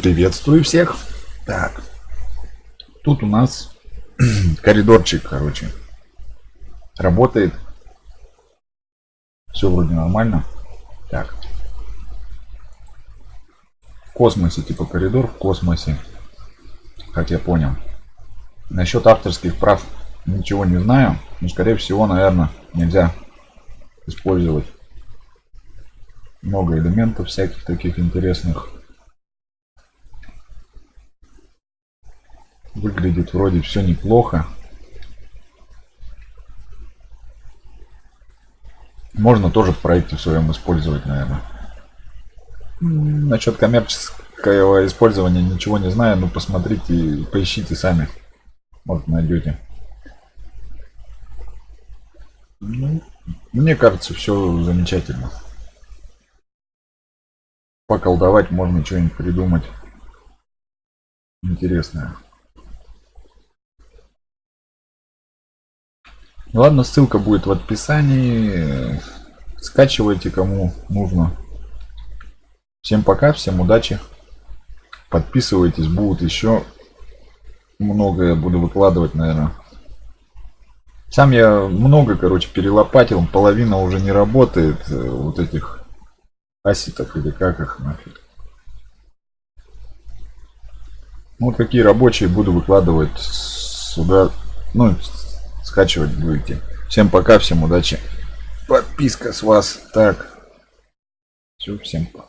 Приветствую всех. Так, тут у нас коридорчик, короче, работает. Все вроде нормально. Так. В космосе, типа коридор в космосе, как я понял. Насчет авторских прав ничего не знаю. Но, скорее всего, наверное, нельзя использовать много элементов всяких таких интересных. Выглядит вроде все неплохо. Можно тоже в проекте в своем использовать, наверное. Насчет коммерческого использования ничего не знаю, но посмотрите и поищите сами. Вот найдете. Ну, мне кажется, все замечательно. Поколдовать можно что-нибудь придумать интересное. Ладно, ссылка будет в описании. Скачивайте кому нужно. Всем пока, всем удачи. Подписывайтесь, будут еще многое буду выкладывать, наверное. Сам я много, короче, перелопатил, половина уже не работает, э, вот этих аситов или как их нафиг. Ну, вот какие рабочие буду выкладывать сюда, ну, скачивать будете. Всем пока, всем удачи. Подписка с вас. Так. Все, всем пока.